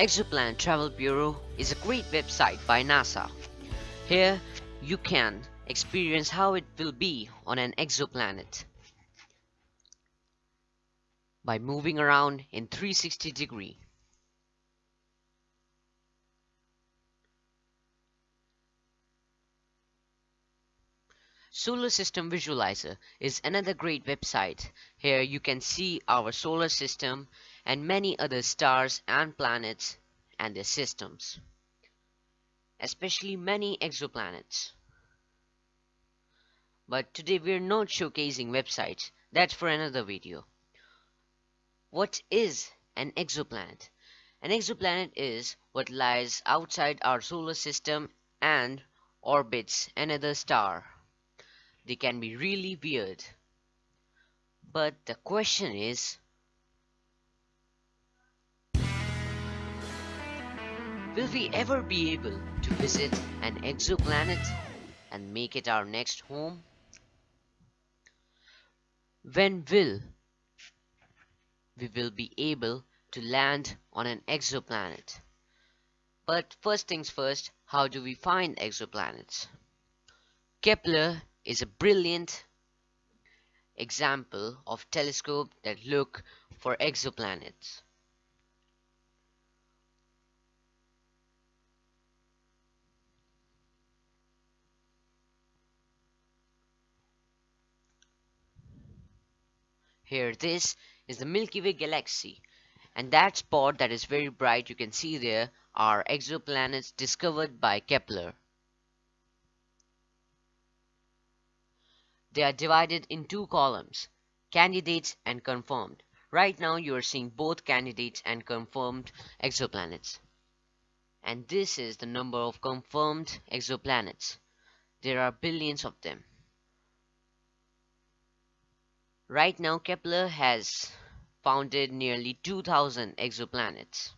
Exoplanet Travel Bureau is a great website by NASA. Here you can experience how it will be on an exoplanet by moving around in 360 degree. Solar System Visualizer is another great website. Here you can see our solar system and many other stars and planets and their systems, especially many exoplanets. But today we're not showcasing websites, that's for another video. What is an exoplanet? An exoplanet is what lies outside our solar system and orbits another star. They can be really weird. But the question is, will we ever be able to visit an exoplanet and make it our next home? When will we will be able to land on an exoplanet? But first things first, how do we find exoplanets? Kepler is a brilliant example of telescope that look for exoplanets. Here this is the Milky Way galaxy and that spot that is very bright you can see there are exoplanets discovered by Kepler. They are divided in two columns, candidates and confirmed. Right now you are seeing both candidates and confirmed exoplanets. And this is the number of confirmed exoplanets. There are billions of them. Right now Kepler has founded nearly 2000 exoplanets.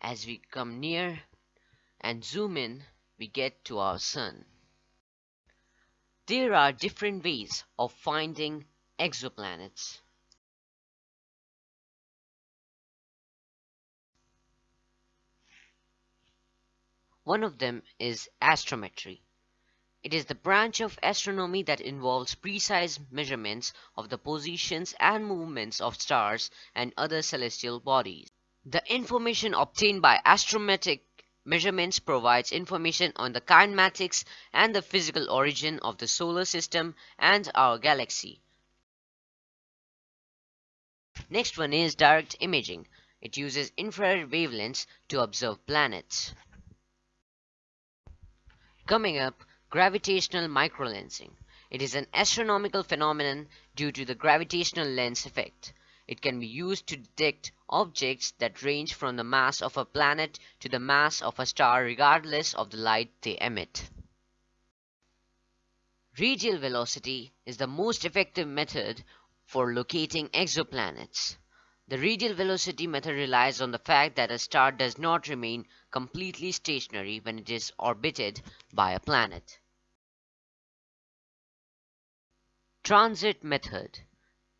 As we come near and zoom in, we get to our sun. There are different ways of finding exoplanets. One of them is astrometry. It is the branch of astronomy that involves precise measurements of the positions and movements of stars and other celestial bodies. The information obtained by astrometric measurements provides information on the kinematics and the physical origin of the solar system and our galaxy. Next one is direct imaging. It uses infrared wavelengths to observe planets. Coming up, gravitational microlensing. It is an astronomical phenomenon due to the gravitational lens effect. It can be used to detect objects that range from the mass of a planet to the mass of a star regardless of the light they emit. Radial velocity is the most effective method for locating exoplanets. The radial velocity method relies on the fact that a star does not remain completely stationary when it is orbited by a planet. Transit method.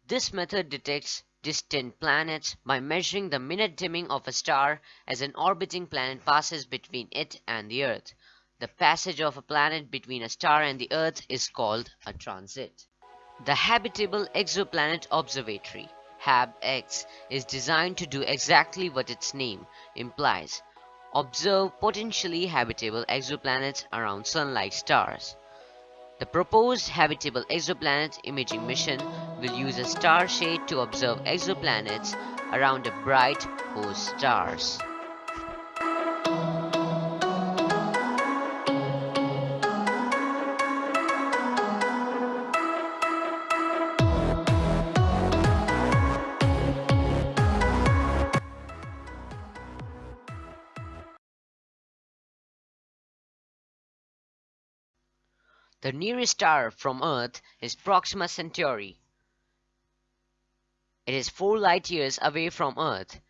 This method detects distant planets by measuring the minute dimming of a star as an orbiting planet passes between it and the Earth. The passage of a planet between a star and the Earth is called a transit. The Habitable Exoplanet Observatory HabEx is designed to do exactly what its name implies observe potentially habitable exoplanets around Sun-like stars. The proposed habitable exoplanet imaging mission will use a star shade to observe exoplanets around a bright host stars. The nearest star from Earth is Proxima Centauri. It is 4 light-years away from Earth,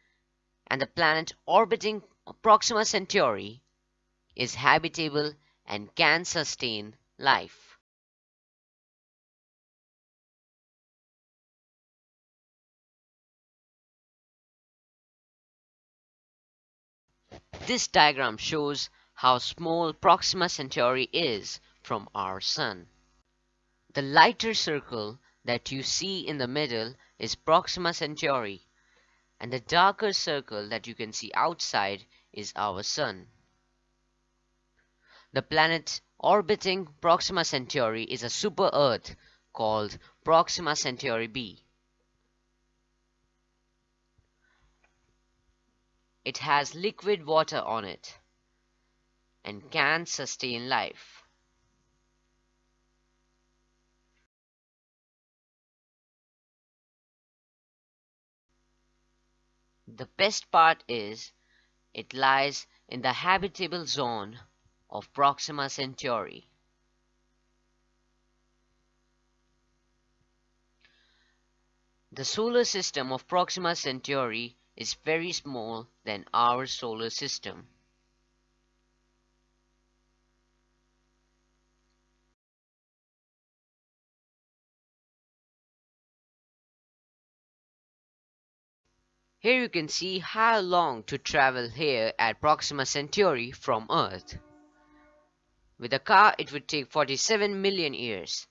and the planet orbiting Proxima Centauri is habitable and can sustain life. This diagram shows how small Proxima Centauri is from our Sun. The lighter circle that you see in the middle is Proxima Centauri, and the darker circle that you can see outside is our Sun. The planet orbiting Proxima Centauri is a super-Earth called Proxima Centauri b. It has liquid water on it and can sustain life. The best part is it lies in the habitable zone of Proxima Centauri. The solar system of Proxima Centauri is very small than our solar system. Here you can see how long to travel here at Proxima Centauri from Earth. With a car it would take 47 million years.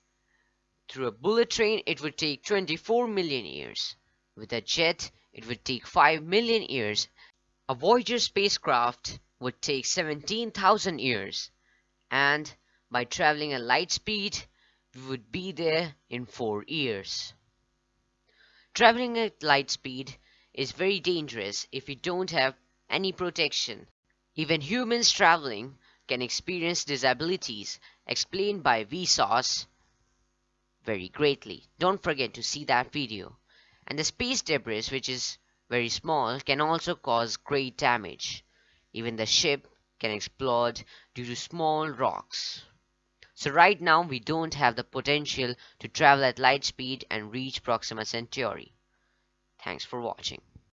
Through a bullet train it would take 24 million years. With a jet it would take 5 million years. A Voyager spacecraft would take 17,000 years. And by traveling at light speed we would be there in 4 years. Traveling at light speed is very dangerous if you don't have any protection. Even humans traveling can experience disabilities explained by Vsauce very greatly. Don't forget to see that video. And the space debris, which is very small, can also cause great damage. Even the ship can explode due to small rocks. So right now we don't have the potential to travel at light speed and reach Proxima Centauri. Thanks for watching.